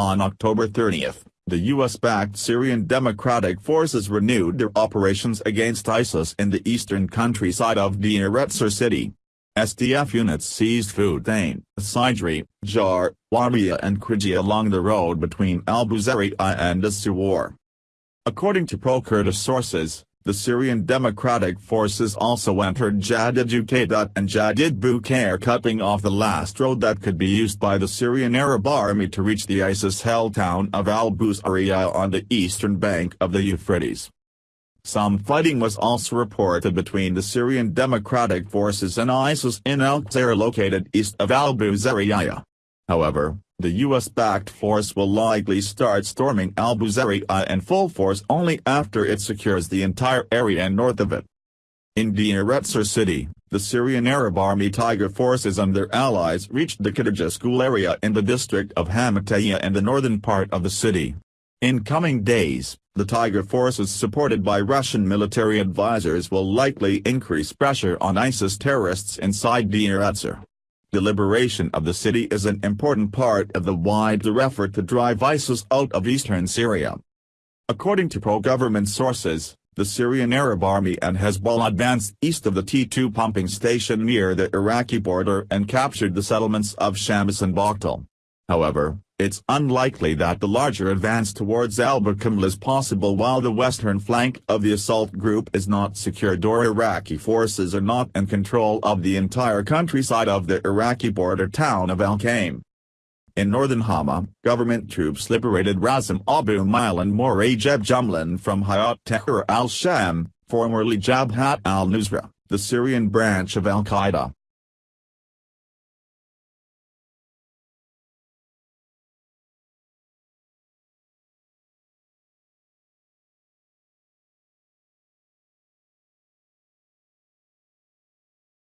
On October 30, the U.S.-backed Syrian Democratic Forces renewed their operations against ISIS in the eastern countryside of Deir Ezzor city. SDF units seized Futain, Sidri, Jar, Wariya and Krija along the road between Al-Busariya and As-Suwar. According to pro-Kurdish sources, the Syrian Democratic Forces also entered Jadid and Jadid Bukair cutting off the last road that could be used by the Syrian Arab Army to reach the ISIS-held town of al-Busariya on the eastern bank of the Euphrates. Some fighting was also reported between the Syrian Democratic Forces and ISIS in Al-Qusayr located east of al-Busariya. However, the US-backed force will likely start storming al-Busariya in full force only after it secures the entire area north of it. In Deir Ezzor city, the Syrian Arab Army Tiger forces and their allies reached the Khadija school area in the district of Hamataya and the northern part of the city. In coming days, the Tiger forces supported by Russian military advisors will likely increase pressure on ISIS terrorists inside Deir Ezzor. The liberation of the city is an important part of the wider effort to drive ISIS out of eastern Syria. According to pro-government sources, the Syrian Arab Army and Hezbollah advanced east of the T2 pumping station near the Iraqi border and captured the settlements of Shams and Bakhtal. However, it's unlikely that the larger advance towards al-Bukamal is possible while the western flank of the assault group is not secured or Iraqi forces are not in control of the entire countryside of the Iraqi border town of Al-Qaim. In northern Hama, government troops liberated Razim Abu Mail and Morajeb Jumlan from Hayat Tahrir al-Sham, formerly Jabhat al-Nusra, the Syrian branch of al-Qaeda.